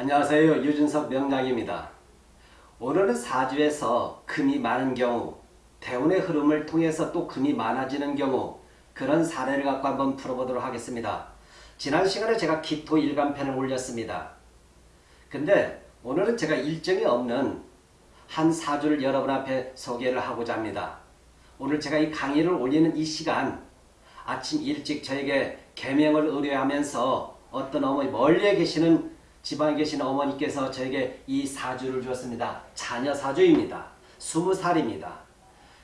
안녕하세요. 유준석 명량입니다. 오늘은 사주에서 금이 많은 경우 대운의 흐름을 통해서 또 금이 많아지는 경우 그런 사례를 갖고 한번 풀어보도록 하겠습니다. 지난 시간에 제가 기토 일간편을 올렸습니다. 근데 오늘은 제가 일정이 없는 한 사주를 여러분 앞에 소개를 하고자 합니다. 오늘 제가 이 강의를 올리는 이 시간 아침 일찍 저에게 개명을 의뢰하면서 어떤 어머니 멀리에 계시는 지방에 계시는 어머니께서 저에게 이 사주를 주었습니다. 자녀 사주입니다. 20살입니다.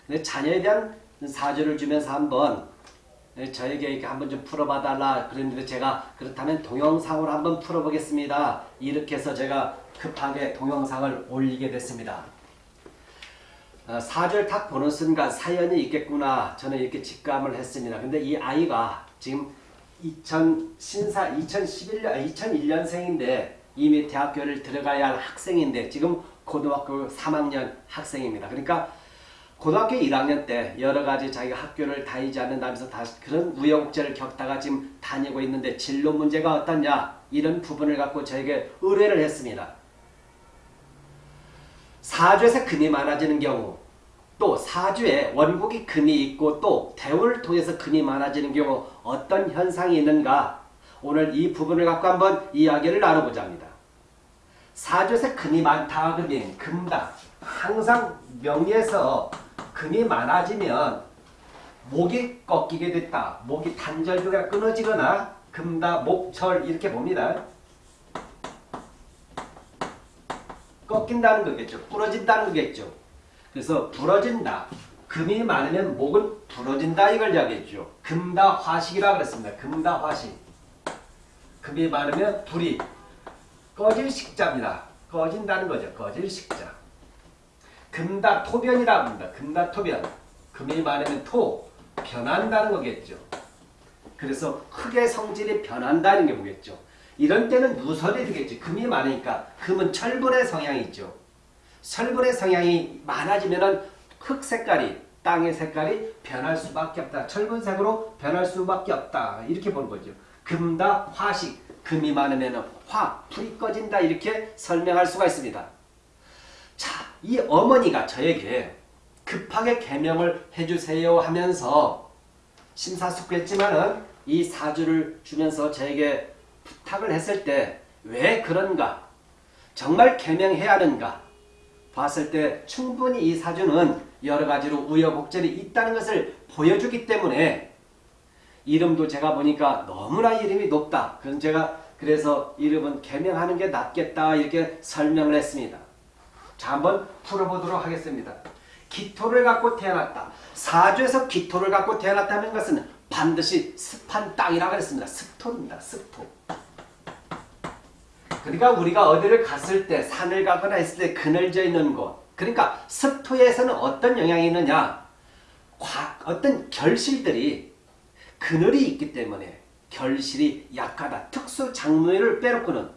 근데 자녀에 대한 사주를 주면서 한번 저에게 이렇게 한번 좀 풀어봐 달라 그랬는데 제가 그렇다면 동영상으로 한번 풀어보겠습니다. 이렇게 해서 제가 급하게 동영상을 올리게 됐습니다. 어, 사주를 딱 보는 순간 사연이 있겠구나 저는 이렇게 직감을 했습니다. 근데 이 아이가 지금 2000 신사 2011년 2001년생인데 이미 대학교를 들어가야 할 학생인데 지금 고등학교 3학년 학생입니다. 그러니까 고등학교 1학년 때 여러 가지 자기가 학교를 다니지 않는다면서 다시 그런 우여곡절을 겪다가 지금 다니고 있는데 진로 문제가 어떠냐 이런 부분을 갖고 저에게 의뢰를 했습니다. 사주에서 금이 많아지는 경우 또 사주에 원국이 금이 있고 또 대운을 통해서 금이 많아지는 경우 어떤 현상이 있는가 오늘 이 부분을 갖고 한번 이야기를 나눠보자 합니다. 사주에서 금이 많다 그러면 금다 항상 명리에서 금이 많아지면 목이 꺾이게 됐다 목이 단절부가 끊어지거나 금다 목철 이렇게 봅니다. 꺾인다는 거겠죠. 부러진다는 거겠죠. 그래서 부러진다. 금이 많으면 목은 부러진다 이걸 이야기했죠. 금다 화식이라 그랬습니다. 금다 화식. 금이 많으면 불이 꺼질 식자입니다. 꺼진다는 거죠. 꺼질 식자. 금다 토변이라 합니다. 금다 토변. 금이 많으면 토, 변한다는 거겠죠. 그래서 흙의 성질이 변한다는 게 보겠죠. 이런 때는 누설이 되겠죠. 금이 많으니까 금은 철분의 성향이 있죠. 철분의 성향이 많아지면 흙 색깔이 땅의 색깔이 변할 수밖에 없다. 철분색으로 변할 수밖에 없다. 이렇게 보는 거죠. 금다 화식 금이 많으면 화 불이 꺼진다 이렇게 설명할 수가 있습니다. 자, 이 어머니가 저에게 급하게 개명을 해주세요 하면서 심사숙고했지만은 이 사주를 주면서 저에게 부탁을 했을 때 왜 그런가? 정말 개명해야 하는가? 봤을 때 충분히 이 사주는 여러 가지로 우여곡절이 있다는 것을 보여주기 때문에 이름도 제가 보니까 너무나 이름이 높다. 그래서 제가 그래서 이름은 개명하는 게 낫겠다 이렇게 설명을 했습니다. 자 한번 풀어보도록 하겠습니다. 기토를 갖고 태어났다. 사주에서 기토를 갖고 태어났다는 것은 반드시 습한 땅이라고 했습니다. 습토입니다. 습토. 그러니까 우리가 어디를 갔을 때 산을 가거나 했을 때 그늘져 있는 곳 그러니까 습토에서는 어떤 영향이 있느냐 어떤 결실들이 그늘이 있기 때문에 결실이 약하다. 특수 작물을 빼놓고는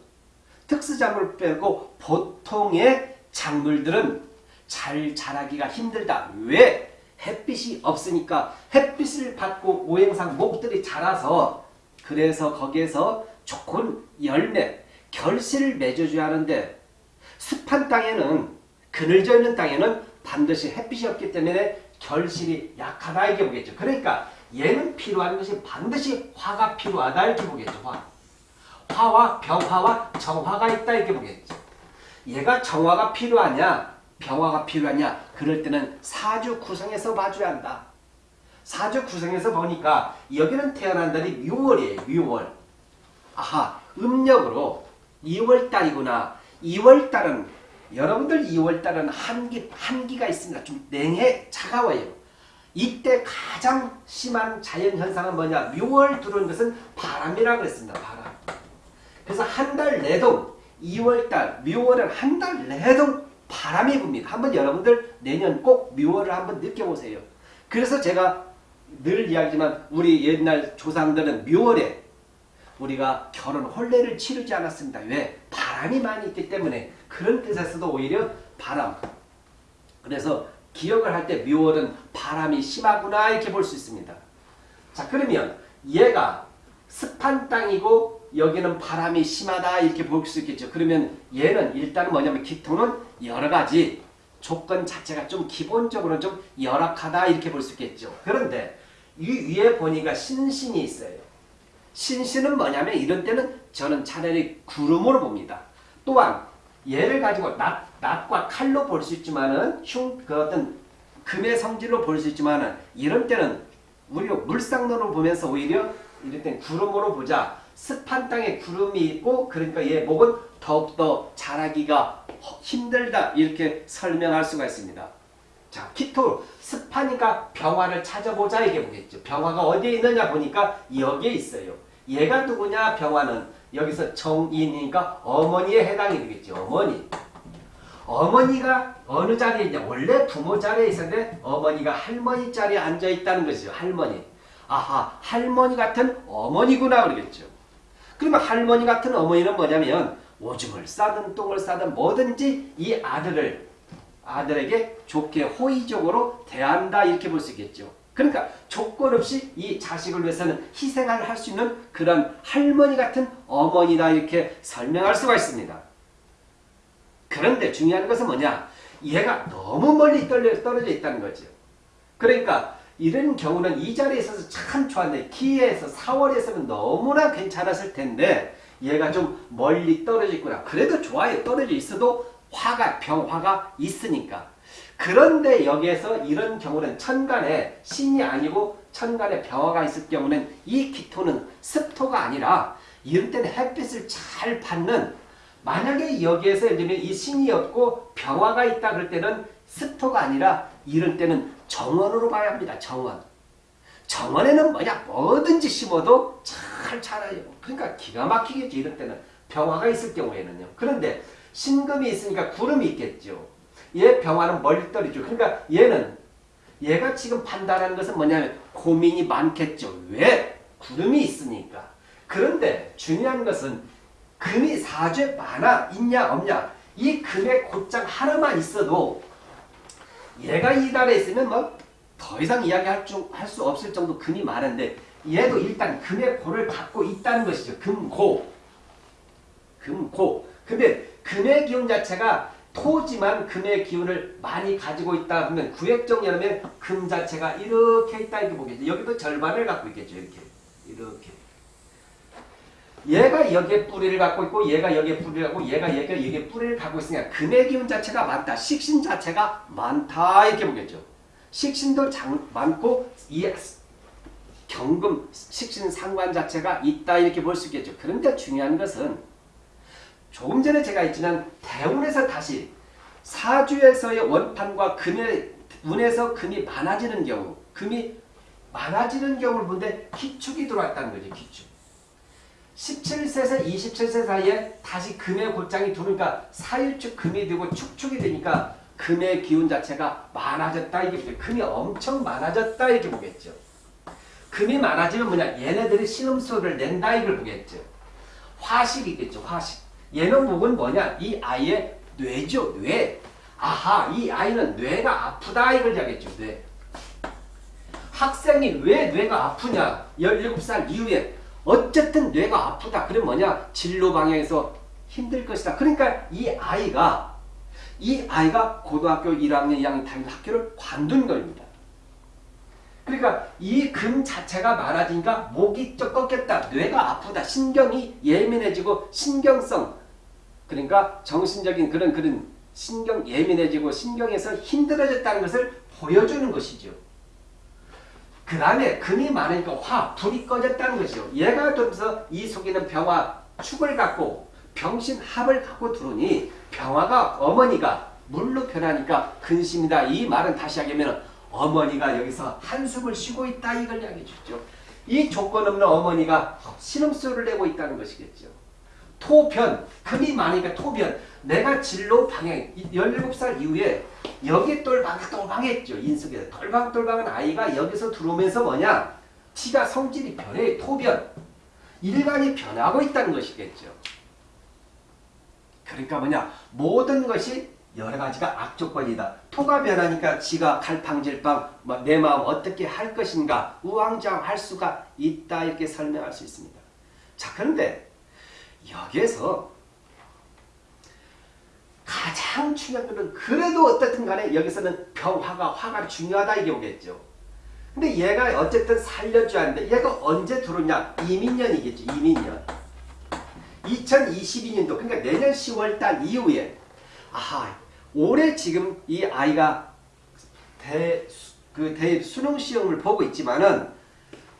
특수 작물을 빼고 보통의 작물들은 잘 자라기가 힘들다. 왜? 햇빛이 없으니까 햇빛을 받고 오행상 목들이 자라서 그래서 거기에서 좋은 열매, 결실을 맺어줘야 하는데 습한 땅에는 그늘져 있는 땅에는 반드시 햇빛이 없기 때문에 결실이 약하다 이게 보겠죠. 그러니까 얘는 필요한 것이 반드시 화가 필요하다 이렇게 보겠죠. 화. 화와 병화와 정화가 있다 이렇게 보겠죠. 얘가 정화가 필요하냐 병화가 필요하냐 그럴 때는 사주 구성에서 봐줘야 한다. 사주 구성에서 보니까 여기는 태어난 달이 6월이에요. 6월. 아하 음력으로 2월달이구나. 2월달은 여러분들 2월달은 한기, 한기가 있습니다. 좀 냉해 차가워요. 이때 가장 심한 자연현상은 뭐냐? 6월 들어온 것은 바람이라고 그랬습니다. 바람. 그래서 한 달 내동 2월달, 6월은 한 달 내동 바람이 붑니다. 한번 여러분들 내년 꼭 6월을 한번 느껴보세요. 그래서 제가 늘 이야기지만 우리 옛날 조상들은 6월에 우리가 결혼 혼례를 치르지 않았습니다. 왜? 바람이 많이 있기 때문에 그런 뜻에서도 오히려 바람. 그래서 기억을 할 때 묘월은 바람이 심하구나 이렇게 볼 수 있습니다. 자 그러면 얘가 습한 땅이고 여기는 바람이 심하다 이렇게 볼 수 있겠죠. 그러면 얘는 일단 뭐냐면 기토는 여러 가지 조건 자체가 좀 기본적으로 좀 열악하다 이렇게 볼 수 있겠죠. 그런데 이 위에 보니까 신신이 있어요. 신신은 뭐냐면 이런 때는 저는 차라리 구름으로 봅니다. 또한 얘를 가지고 낫, 낫과 칼로 볼 수 있지만은 흉, 그 어떤 금의 성질로 볼 수 있지만은 이런 때는 우리가 물상론으로 보면서 오히려 이럴 땐 구름으로 보자. 습한 땅에 구름이 있고 그러니까 얘 목은 더욱더 자라기가 힘들다 이렇게 설명할 수가 있습니다. 자, 키토 습하니까 병화를 찾아보자 이게 보겠죠. 병화가 어디에 있느냐 보니까 여기에 있어요. 얘가 누구냐 병화는 여기서 정인이니까 어머니에 해당이 되겠죠. 어머니. 어머니가 어느 자리에 있냐 원래 부모 자리에 있었는데 어머니가 할머니 자리에 앉아 있다는 것이죠. 할머니. 아하 할머니 같은 어머니구나 그러겠죠. 그러면 할머니 같은 어머니는 뭐냐면 오줌을 싸든 똥을 싸든 뭐든지 이 아들을 아들에게 좋게 호의적으로 대한다 이렇게 볼 수 있겠죠. 그러니까 조건 없이 이 자식을 위해서는 희생을 할 수 있는 그런 할머니 같은 어머니다 이렇게 설명할 수가 있습니다. 그런데 중요한 것은 뭐냐? 얘가 너무 멀리 떨어져 있다는 거죠. 그러니까 이런 경우는 이 자리에 있어서 참 좋았는데 기에서 4월에서는 너무나 괜찮았을 텐데 얘가 좀 멀리 떨어져 있구나. 그래도 좋아요. 떨어져 있어도 화가 병화가 있으니까. 그런데 여기에서 이런 경우는 천간에 신이 아니고 천간에 병화가 있을 경우는 이 기토는 습토가 아니라 이런 때는 햇빛을 잘 받는 만약에 여기에서 예를 들면 이 신이 없고 병화가 있다 그럴 때는 습토가 아니라 이런 때는 정원으로 봐야 합니다. 정원. 정원에는 뭐냐 뭐든지 심어도 잘 자라요. 그러니까 기가 막히겠죠. 이런 때는 병화가 있을 경우에는요. 그런데 신금이 있으니까 구름이 있겠죠. 얘 병화는 멀리 떨어지죠. 그러니까 얘는 얘가 지금 판단하는 것은 뭐냐면 고민이 많겠죠. 왜? 구름이 있으니까. 그런데 중요한 것은 금이 사주에 많아 있냐 없냐 이 금의 곧장 하나만 있어도 얘가 이 달에 있으면 뭐 더 이상 이야기할 수 없을 정도 금이 많은데 얘도 일단 금의 고를 갖고 있다는 것이죠. 금고. 금고. 근데 금의 기운 자체가 토지만 금의 기운을 많이 가지고 있다 하면 구획정 열면 금 자체가 이렇게 있다 이렇게 보겠죠. 여기도 절반을 갖고 있겠죠. 이렇게. 이렇게. 얘가 여기에 뿌리를 갖고 있고 얘가 여기에 뿌리를 갖고 얘가 여기에, 여기에 뿌리를 갖고 있으니까 금의 기운 자체가 많다. 식신 자체가 많다 이렇게 보겠죠. 식신도 장, 많고 이 경금 식신 상관 자체가 있다 이렇게 볼 수 있겠죠. 그런데 중요한 것은 조금 전에 제가 있지만 대운에서 다시 사주에서의 원판과 금의 운에서 금이 많아지는 경우 금이 많아지는 경우를 본데 기축이 들어왔다는 거죠. 기축. 17세에서 27세 사이에 다시 금의 곧장이 들어오니까 사일축 금이 되고 축축이 되니까 금의 기운 자체가 많아졌다 이게 보죠. 금이 엄청 많아졌다 이렇게 보겠죠. 금이 많아지면 뭐냐 얘네들이 신음소를 낸다 이걸 보겠죠. 화식이겠죠. 화식. 목은 뭐냐 이 아이의 뇌죠. 뇌. 아하 이 아이는 뇌가 아프다 이걸 자겠죠. 뇌. 학생이 왜 뇌가 아프냐 17살 이후에 어쨌든 뇌가 아프다. 그럼 뭐냐? 진로 방향에서 힘들 것이다. 그러니까 이 아이가 이 아이가 고등학교 1학년, 2학년 다니는 학교를 관둔 겁니다. 그러니까 이 금 자체가 많아지니까 목이 쩍 꺾였다. 뇌가 아프다. 신경이 예민해지고 신경성 그러니까 정신적인 그런 그런 신경 예민해지고 신경에서 힘들어졌다는 것을 보여주는 것이죠. 그 다음에 금이 많으니까 화, 불이 꺼졌다는 것이죠. 얘가 들면서 이 속에는 병화 축을 갖고 병신 합을 갖고 들어오니 병화가 어머니가 물로 변하니까 근심이다. 이 말은 다시 하면 어머니가 여기서 한숨을 쉬고 있다 이걸 이야기해 주죠. 이 조건 없는 어머니가 신음소리를 내고 있다는 것이겠죠. 토변, 금이 많으니까 토변. 내가 진로 방향, 17살 이후에 여기 똘방똘방했죠. 인숙에 똘방똘방한 아이가 여기서 들어오면서 뭐냐? 티가 성질이 변해 토변. 일간이 변하고 있다는 것이겠죠. 그러니까 뭐냐? 모든 것이 여러 가지가 악조건이다. 토가 변하니까 지가 갈팡질팡 뭐내 마음 어떻게 할 것인가 우왕좌왕 할 수가 있다 이렇게 설명할 수 있습니다. 자 그런데 여기에서 가장 중요한 것은 그래도 어떻든 간에 여기서는 병화가 화가 중요하다 이게 오겠죠. 근데 얘가 어쨌든 살려줘야 하는데 얘가 언제 들어오냐? 이민년이겠죠. 이민년. 2022년도 그러니까 내년 10월달 이후에 아하 올해 지금 이 아이가 대, 그 대 수능 시험을 보고 있지만은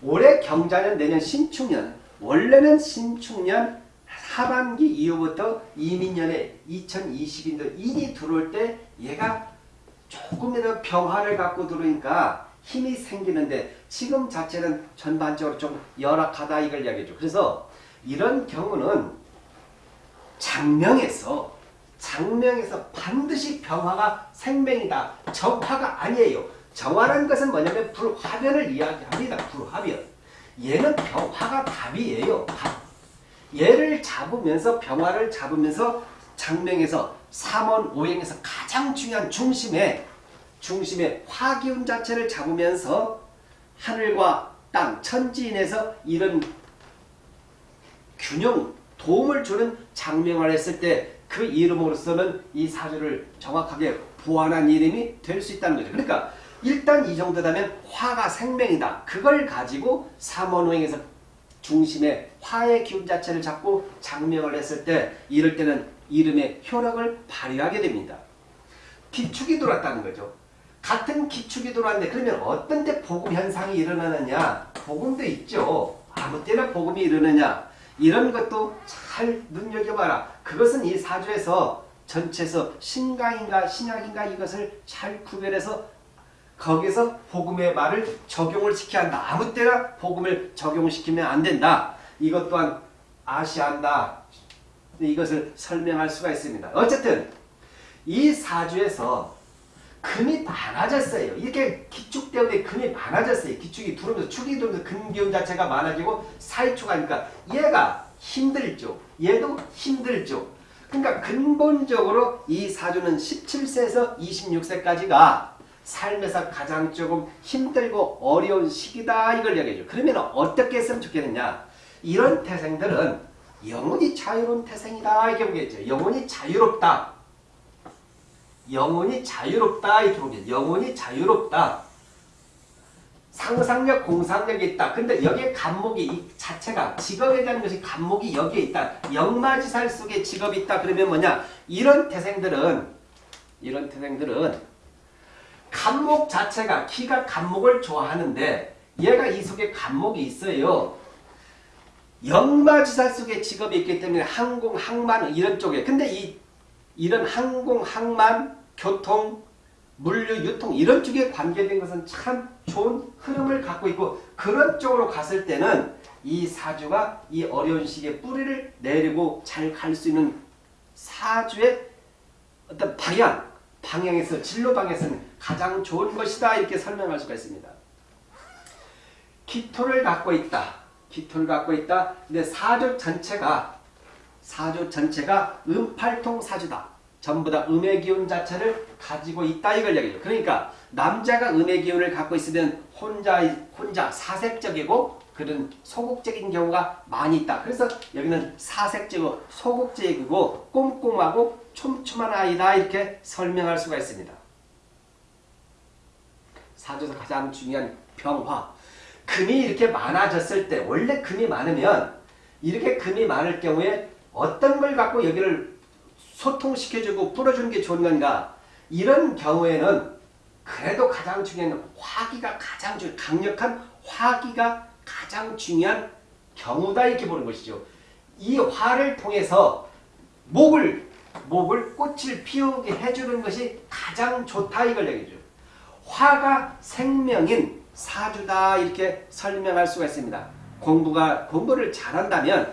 올해 경자년 내년 신축년 원래는 신축년 하반기 이후부터 이민년에 2022년도 인이 들어올 때 얘가 조금이라도 병화를 갖고 들어오니까 힘이 생기는데 지금 자체는 전반적으로 좀 열악하다 이걸 이야기해줘. 그래서 이런 경우는 장명에서 장명에서 반드시 병화가 생명이다. 정화가 아니에요. 정화라는 것은 뭐냐면 불화변을 이야기합니다. 불화변. 얘는 병화가 답이에요. 답. 얘를 잡으면서 병화를 잡으면서 장명에서 삼원 오행에서 가장 중요한 중심에 중심에 화기운 자체를 잡으면서 하늘과 땅 천지인에서 이런 균형 도움을 주는 장명을 했을 때 그 이름으로서는 이 사주를 정확하게 보완한 이름이 될 수 있다는 거죠. 그러니까 일단 이 정도라면 화가 생명이다. 그걸 가지고 삼원호행에서 중심에 화의 기운 자체를 잡고 장명을 했을 때 이럴 때는 이름의 효력을 발휘하게 됩니다. 기축이 돌았다는 거죠. 같은 기축이 돌았는데 그러면 어떤 때 복음 현상이 일어나느냐? 복음도 있죠. 아무 때나 복음이 일어나냐? 이런 것도 잘 눈여겨봐라. 그것은 이 사주에서 전체에서 신강인가 신약인가 이것을 잘 구별해서 거기서 복음의 말을 적용을 시켜야 한다. 아무 때나 복음을 적용시키면 안 된다. 이것 또한 아셔야 한다. 이것을 설명할 수가 있습니다. 어쨌든 이 사주에서 금이 많아졌어요. 이렇게 기축 때문에 금이 많아졌어요. 기축이 들어오면서 축이 들어오면서 금기운 자체가 많아지고 사이축하니까 얘가 힘들죠. 얘도 힘들죠. 그러니까 근본적으로 이 사주는 17세에서 26세까지가 삶에서 가장 조금 힘들고 어려운 시기다 이걸 얘기해줘. 그러면 어떻게 했으면 좋겠느냐. 이런 태생들은 영혼이 자유로운 태생이다 이렇게 보겠죠. 영혼이 자유롭다. 영혼이 자유롭다 이렇게 보겠죠. 영혼이 자유롭다. 상상력, 공상력이 있다. 근데 여기에 간목이 이 자체가 직업에 대한 것이 간목이 여기에 있다. 역마지살 속에 직업이 있다. 그러면 뭐냐? 이런 태생들은 이런 태생들은 간목 자체가 키가 간목을 좋아하는데 얘가 이 속에 간목이 있어요. 역마지살 속에 직업이 있기 때문에 항공, 항만 이런 쪽에 근데 이 이런 항공, 항만, 교통, 물류, 유통 이런 쪽에 관계된 것은 참 좋은 흐름을 갖고 있고 그런 쪽으로 갔을 때는 이 사주가 이 어려운 시기에 뿌리를 내리고 잘 갈 수 있는 사주의 어떤 방향, 방향에서 진로 방에서는 가장 좋은 것이다 이렇게 설명할 수가 있습니다. 기토를 갖고 있다. 기토를 갖고 있다. 근데 사주 전체가 사주 전체가 음팔통 사주다. 전부 다 음의 기운 자체를 가지고 있다 이걸 얘기해요. 그러니까 남자가 음의 기운을 갖고 있으면 혼자 혼자 사색적이고 그런 소극적인 경우가 많이 있다. 그래서 여기는 사색적이고 소극적이고 꼼꼼하고 촘촘한 아이다 이렇게 설명할 수가 있습니다. 사주에서 가장 중요한 병화. 금이 이렇게 많아졌을 때 원래 금이 많으면 이렇게 금이 많을 경우에 어떤 걸 갖고 여기를 소통시켜주고 풀어주는 게 좋은 건가 이런 경우에는 그래도 가장 중요한 화기가 가장 중 강력한 화기가 가장 중요한 경우다 이렇게 보는 것이죠. 이 화를 통해서 목을 목을 꽃을 피우게 해주는 것이 가장 좋다 이걸 얘기죠. 화가 생명인 사주다 이렇게 설명할 수가 있습니다. 공부가 공부를 잘한다면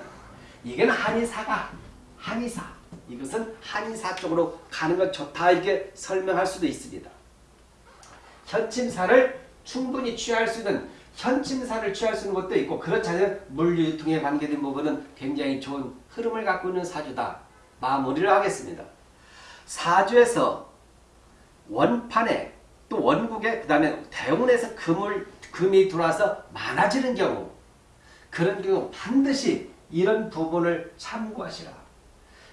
이건 한의사가 한의사 이것은 한의사 쪽으로 가는 것 좋다 이렇게 설명할 수도 있습니다. 현침사를 충분히 취할 수 있는 현침사를 취할 수 있는 것도 있고 그렇지 않으면 물유통에 관계된 부분은 굉장히 좋은 흐름을 갖고 있는 사주다. 마무리를 하겠습니다. 사주에서 원판에 또 원국에 그 다음에 대운에서 금을, 금이 들어와서 많아지는 경우 그런 경우 반드시 이런 부분을 참고하시라.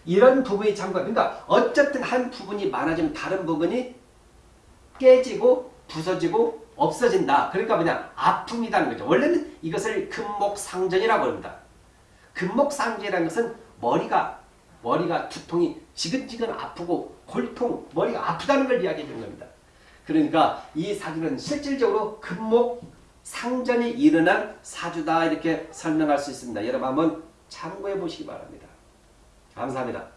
이런 부분이 참고. 그러니까 어쨌든 한 부분이 많아지면 다른 부분이 깨지고 부서지고 없어진다. 그러니까 뭐냐 아픔이라는 거죠. 원래는 이것을 금목상전이라고 합니다. 금목상전이라는 것은 머리가 머리가 두통이 지근지근 아프고 골통 머리가 아프다는 걸 이야기해 주는 겁니다. 그러니까 이 사주는 실질적으로 금목 상전이 일어난 사주다 이렇게 설명할 수 있습니다. 여러분 한번 참고해 보시기 바랍니다. 감사합니다.